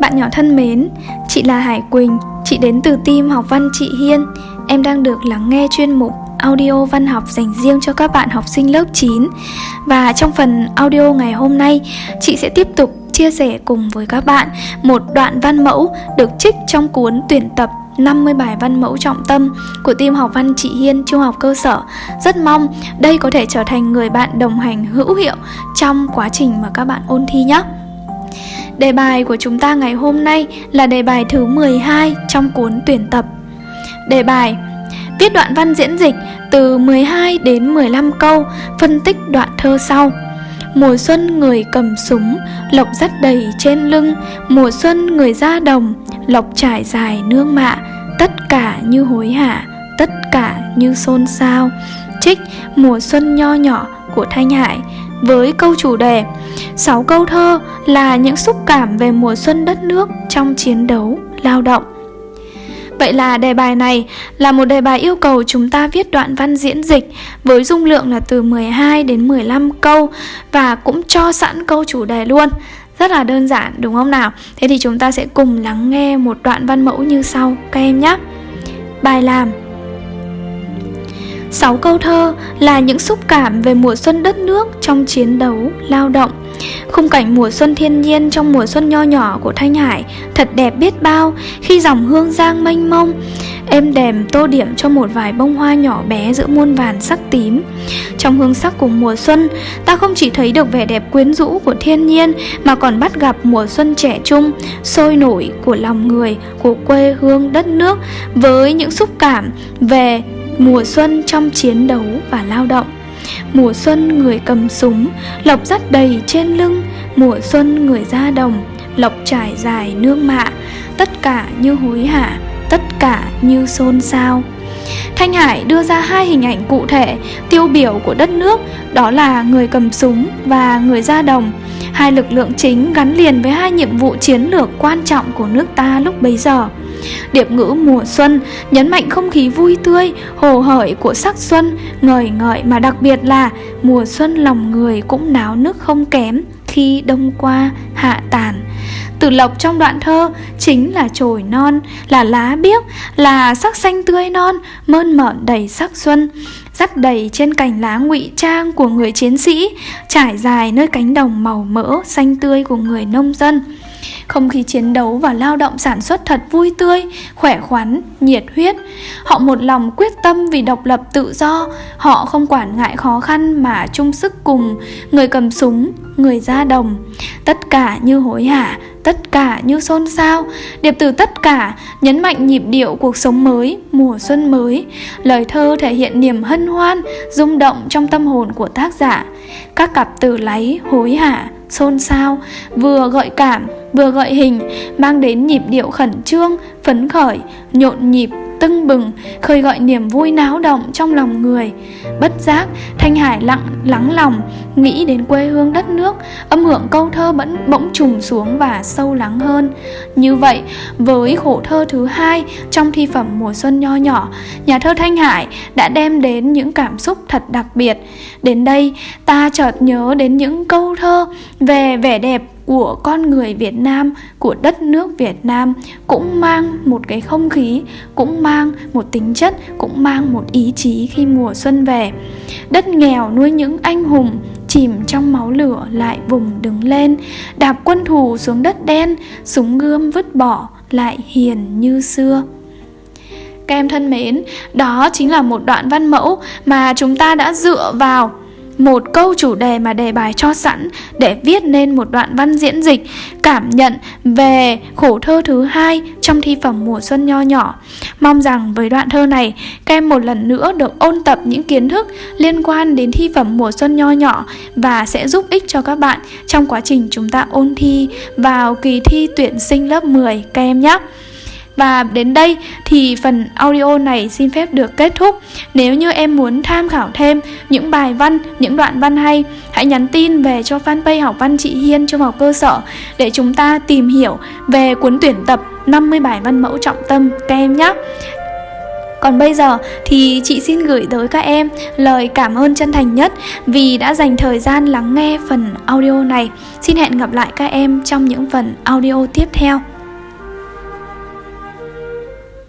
Bạn nhỏ thân mến, chị là Hải Quỳnh, chị đến từ team học văn chị Hiên. Em đang được lắng nghe chuyên mục audio văn học dành riêng cho các bạn học sinh lớp 9. Và trong phần audio ngày hôm nay, chị sẽ tiếp tục chia sẻ cùng với các bạn một đoạn văn mẫu được trích trong cuốn tuyển tập 50 bài văn mẫu trọng tâm của team học văn chị Hiên trung học cơ sở. Rất mong đây có thể trở thành người bạn đồng hành hữu hiệu trong quá trình mà các bạn ôn thi nhé. Đề bài của chúng ta ngày hôm nay là đề bài thứ 12 trong cuốn tuyển tập. Đề bài Viết đoạn văn diễn dịch từ 12 đến 15 câu, phân tích đoạn thơ sau. Mùa xuân người cầm súng, lộc dắt đầy trên lưng, mùa xuân người ra đồng, lộc trải dài nương mạ, tất cả như hối hả, tất cả như xôn xao. Trích Mùa xuân nho nhỏ của Thanh Hải với câu chủ đề sáu câu thơ là những xúc cảm về mùa xuân đất nước trong chiến đấu, lao động. Vậy là đề bài này là một đề bài yêu cầu chúng ta viết đoạn văn diễn dịch với dung lượng là từ 12 đến 15 câu và cũng cho sẵn câu chủ đề luôn. Rất là đơn giản đúng không nào? Thế thì chúng ta sẽ cùng lắng nghe một đoạn văn mẫu như sau các em nhé. Bài làm Sáu câu thơ là những xúc cảm về mùa xuân đất nước trong chiến đấu, lao động. Khung cảnh mùa xuân thiên nhiên trong mùa xuân nho nhỏ của Thanh Hải thật đẹp biết bao khi dòng hương giang mênh mông, êm đềm tô điểm cho một vài bông hoa nhỏ bé giữa muôn vàn sắc tím. Trong hương sắc của mùa xuân, ta không chỉ thấy được vẻ đẹp quyến rũ của thiên nhiên mà còn bắt gặp mùa xuân trẻ trung, sôi nổi của lòng người, của quê hương đất nước với những xúc cảm về mùa xuân trong chiến đấu và lao động. Mùa xuân người cầm súng lộc dắt đầy trên lưng. Mùa xuân người ra đồng lộc trải dài nương mạ. Tất cả như hối hả, tất cả như xôn xao. Thanh Hải đưa ra hai hình ảnh cụ thể, tiêu biểu của đất nước, đó là người cầm súng và người ra đồng. Hai lực lượng chính gắn liền với hai nhiệm vụ chiến lược quan trọng của nước ta lúc bấy giờ. Điệp ngữ mùa xuân nhấn mạnh không khí vui tươi, hồ hởi của sắc xuân, ngời ngợi mà đặc biệt là mùa xuân lòng người cũng náo nức không kém khi đông qua hạ tàn. Từ lộc trong đoạn thơ chính là chồi non, là lá biếc, là sắc xanh tươi non, mơn mởn đầy sắc xuân, dắt đầy trên cành lá ngụy trang của người chiến sĩ, trải dài nơi cánh đồng màu mỡ xanh tươi của người nông dân. Không khí chiến đấu và lao động sản xuất thật vui tươi, khỏe khoắn, nhiệt huyết. Họ một lòng quyết tâm vì độc lập tự do, họ không quản ngại khó khăn mà chung sức cùng người cầm súng, người ra đồng. Tất cả như hối hả, tất cả như xôn xao điệp từ tất cả nhấn mạnh nhịp điệu cuộc sống mới mùa xuân mới lời thơ thể hiện niềm hân hoan rung động trong tâm hồn của tác giả các cặp từ láy hối hả xôn xao, vừa gợi cảm, vừa gợi hình, mang đến nhịp điệu khẩn trương, phấn khởi, nhộn nhịp tưng bừng, khơi gọi niềm vui náo động trong lòng người. Bất giác, thanh hải lặng, lắng lòng, nghĩ đến quê hương đất nước, âm hưởng câu thơ bỗng bỗng trùng xuống và sâu lắng hơn. Như vậy, với khổ thơ thứ hai trong thi phẩm mùa xuân nho nhỏ, nhà thơ thanh hải đã đem đến những cảm xúc thật đặc biệt. Đến đây, ta chợt nhớ đến những câu thơ về vẻ đẹp của con người Việt Nam, của đất nước Việt Nam cũng mang một cái không khí, cũng mang một tính chất, cũng mang một ý chí khi mùa xuân về. Đất nghèo nuôi những anh hùng, chìm trong máu lửa lại vùng đứng lên, đạp quân thù xuống đất đen, súng gươm vứt bỏ lại hiền như xưa. Các em thân mến, đó chính là một đoạn văn mẫu mà chúng ta đã dựa vào một câu chủ đề mà đề bài cho sẵn để viết nên một đoạn văn diễn dịch cảm nhận về khổ thơ thứ hai trong thi phẩm mùa xuân nho nhỏ. Mong rằng với đoạn thơ này, các em một lần nữa được ôn tập những kiến thức liên quan đến thi phẩm mùa xuân nho nhỏ và sẽ giúp ích cho các bạn trong quá trình chúng ta ôn thi vào kỳ thi tuyển sinh lớp 10 các em nhé. Và đến đây thì phần audio này xin phép được kết thúc. Nếu như em muốn tham khảo thêm những bài văn, những đoạn văn hay, hãy nhắn tin về cho fanpage học văn chị Hiên trung học cơ sở để chúng ta tìm hiểu về cuốn tuyển tập 50 bài văn mẫu trọng tâm các em nhé. còn bây giờ thì chị xin gửi tới các em lời cảm ơn chân thành nhất vì đã dành thời gian lắng nghe phần audio này. Xin hẹn gặp lại các em trong những phần audio tiếp theo.